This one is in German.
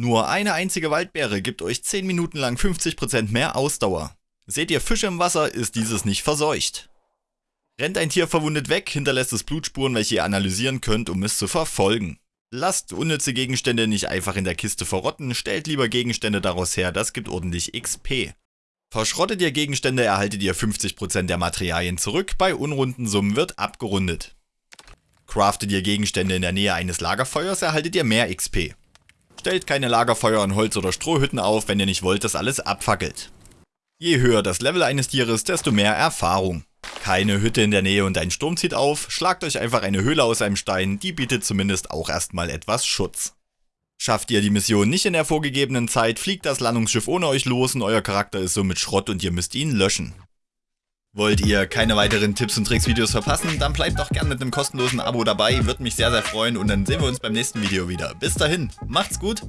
Nur eine einzige Waldbeere gibt euch 10 Minuten lang 50% mehr Ausdauer. Seht ihr Fische im Wasser, ist dieses nicht verseucht. Rennt ein Tier verwundet weg, hinterlässt es Blutspuren, welche ihr analysieren könnt, um es zu verfolgen. Lasst unnütze Gegenstände nicht einfach in der Kiste verrotten, stellt lieber Gegenstände daraus her, das gibt ordentlich XP. Verschrottet ihr Gegenstände, erhaltet ihr 50% der Materialien zurück, bei unrunden Summen wird abgerundet. Craftet ihr Gegenstände in der Nähe eines Lagerfeuers, erhaltet ihr mehr XP. Stellt keine Lagerfeuer in Holz- oder Strohhütten auf, wenn ihr nicht wollt, dass alles abfackelt. Je höher das Level eines Tieres, desto mehr Erfahrung. Keine Hütte in der Nähe und ein Sturm zieht auf, schlagt euch einfach eine Höhle aus einem Stein, die bietet zumindest auch erstmal etwas Schutz. Schafft ihr die Mission nicht in der vorgegebenen Zeit, fliegt das Landungsschiff ohne euch los und euer Charakter ist somit Schrott und ihr müsst ihn löschen. Wollt ihr keine weiteren Tipps und Tricks Videos verpassen, dann bleibt doch gern mit einem kostenlosen Abo dabei, würde mich sehr sehr freuen und dann sehen wir uns beim nächsten Video wieder. Bis dahin, macht's gut!